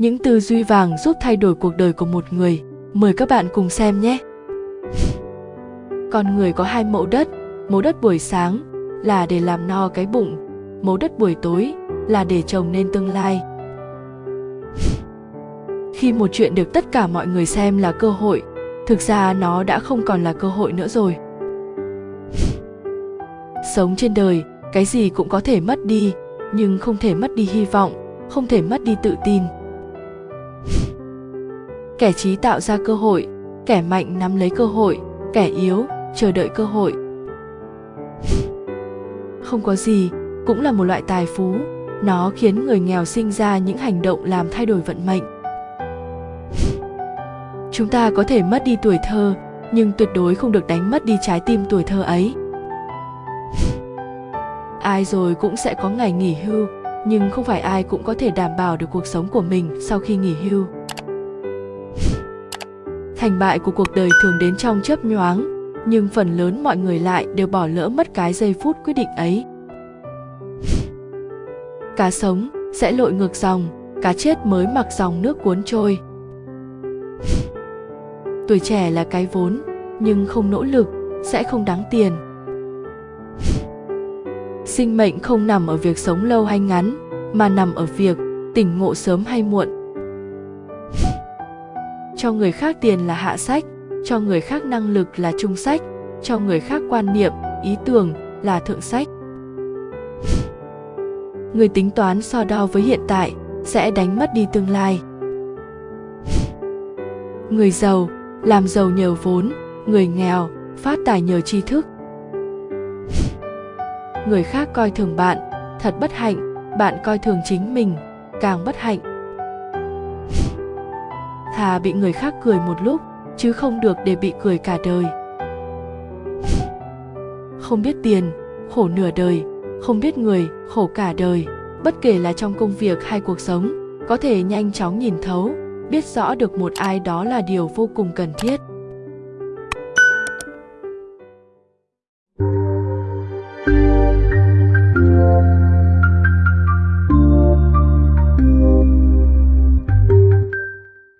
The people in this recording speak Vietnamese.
những tư duy vàng giúp thay đổi cuộc đời của một người. Mời các bạn cùng xem nhé. Con người có hai mẫu đất. Mẫu đất buổi sáng là để làm no cái bụng. Mẫu đất buổi tối là để trồng nên tương lai. Khi một chuyện được tất cả mọi người xem là cơ hội, thực ra nó đã không còn là cơ hội nữa rồi. Sống trên đời, cái gì cũng có thể mất đi, nhưng không thể mất đi hy vọng, không thể mất đi tự tin kẻ trí tạo ra cơ hội, kẻ mạnh nắm lấy cơ hội, kẻ yếu chờ đợi cơ hội. Không có gì cũng là một loại tài phú, nó khiến người nghèo sinh ra những hành động làm thay đổi vận mệnh. Chúng ta có thể mất đi tuổi thơ, nhưng tuyệt đối không được đánh mất đi trái tim tuổi thơ ấy. Ai rồi cũng sẽ có ngày nghỉ hưu, nhưng không phải ai cũng có thể đảm bảo được cuộc sống của mình sau khi nghỉ hưu thành bại của cuộc đời thường đến trong chớp nhoáng, nhưng phần lớn mọi người lại đều bỏ lỡ mất cái giây phút quyết định ấy. Cá sống sẽ lội ngược dòng, cá chết mới mặc dòng nước cuốn trôi. Tuổi trẻ là cái vốn, nhưng không nỗ lực sẽ không đáng tiền. Sinh mệnh không nằm ở việc sống lâu hay ngắn, mà nằm ở việc tỉnh ngộ sớm hay muộn cho người khác tiền là hạ sách, cho người khác năng lực là trung sách, cho người khác quan niệm, ý tưởng là thượng sách. Người tính toán so đo với hiện tại sẽ đánh mất đi tương lai. Người giàu làm giàu nhờ vốn, người nghèo phát tài nhờ tri thức. Người khác coi thường bạn, thật bất hạnh, bạn coi thường chính mình, càng bất hạnh thà bị người khác cười một lúc, chứ không được để bị cười cả đời. Không biết tiền, khổ nửa đời, không biết người, khổ cả đời. Bất kể là trong công việc hay cuộc sống, có thể nhanh chóng nhìn thấu, biết rõ được một ai đó là điều vô cùng cần thiết.